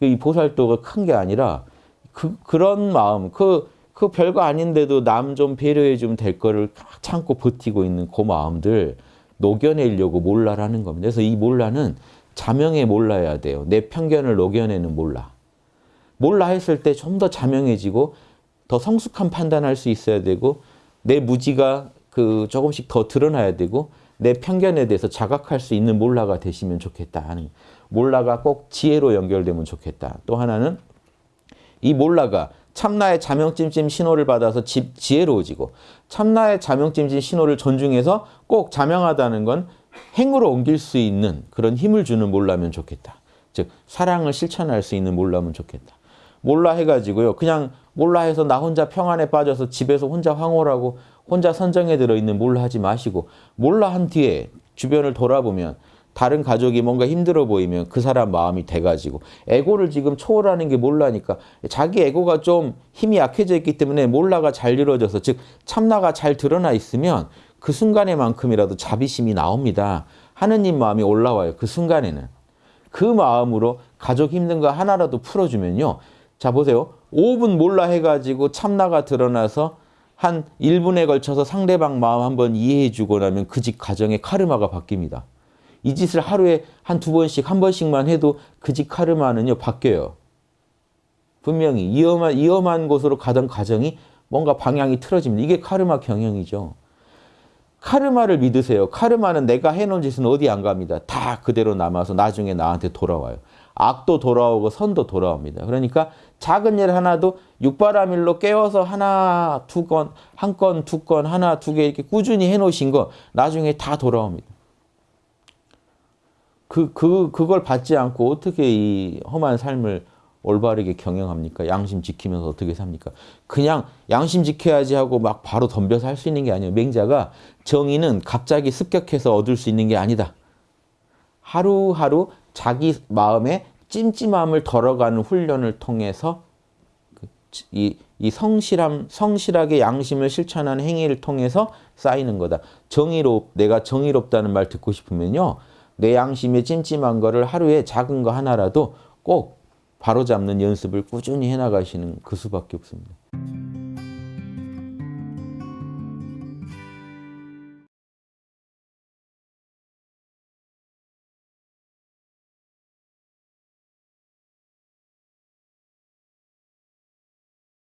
이 보살도가 큰 게 아니라 그, 그런 마음, 그, 그 별거 아닌데도 남 좀 배려해 주면 될 거를 참고 버티고 있는 그 마음들 녹여내려고 몰라라는 겁니다. 그래서 이 몰라는 자명에 몰라야 돼요. 내 편견을 녹여내는 몰라. 몰라 했을 때 좀 더 자명해지고 더 성숙한 판단할 수 있어야 되고 내 무지가 그 조금씩 더 드러나야 되고 내 편견에 대해서 자각할 수 있는 몰라가 되시면 좋겠다 하는 몰라가 꼭 지혜로 연결되면 좋겠다. 또 하나는 이 몰라가 참나의 자명찜찜 신호를 받아서 지, 지혜로워지고 참나의 자명찜찜 신호를 존중해서 꼭 자명하다는 건 행으로 옮길 수 있는 그런 힘을 주는 몰라면 좋겠다. 즉 사랑을 실천할 수 있는 몰라면 좋겠다. 몰라 해가지고요. 그냥 몰라 해서 나 혼자 평안에 빠져서 집에서 혼자 황홀하고 혼자 선정에 들어있는 몰라 하지 마시고 몰라 한 뒤에 주변을 돌아보면 다른 가족이 뭔가 힘들어 보이면 그 사람 마음이 돼가지고 에고를 지금 초월하는 게 몰라니까 자기 에고가 좀 힘이 약해져 있기 때문에 몰라가 잘 이루어져서 즉 참나가 잘 드러나 있으면 그 순간에만큼이라도 자비심이 나옵니다. 하느님 마음이 올라와요. 그 순간에는. 그 마음으로 가족 힘든 거 하나라도 풀어주면요. 자 보세요. 5분 몰라 해가지고 참나가 드러나서 한 1분에 걸쳐서 상대방 마음 한번 이해해 주고 나면 그 집 가정의 카르마가 바뀝니다. 이 짓을 하루에 한 두 번씩 한 번씩만 해도 그 집 카르마는요 바뀌어요. 분명히 위험한, 위험한 곳으로 가던 가정이 뭔가 방향이 틀어집니다. 이게 카르마 경영이죠. 카르마를 믿으세요. 카르마는 내가 해놓은 짓은 어디 안 갑니다. 다 그대로 남아서 나중에 나한테 돌아와요. 악도 돌아오고 선도 돌아옵니다. 그러니까 작은 일 하나도 육바라밀로 깨워서 하나, 두 건, 한 건, 두 건, 하나, 두 개 이렇게 꾸준히 해놓으신 거 나중에 다 돌아옵니다. 그, 그, 그걸 받지 않고 어떻게 이 험한 삶을 올바르게 경영합니까? 양심 지키면서 어떻게 삽니까? 그냥 양심 지켜야지 하고 막 바로 덤벼서 할 수 있는 게 아니에요. 맹자가 정의는 갑자기 습격해서 얻을 수 있는 게 아니다. 하루하루 자기 마음에 찜찜함을 덜어가는 훈련을 통해서 그 이, 이 성실함, 성실하게 양심을 실천하는 행위를 통해서 쌓이는 거다. 정의롭, 내가 정의롭다는 말 듣고 싶으면요. 내 양심에 찜찜한 거를 하루에 작은 거 하나라도 꼭 바로잡는 연습을 꾸준히 해나가시는 그 수밖에 없습니다.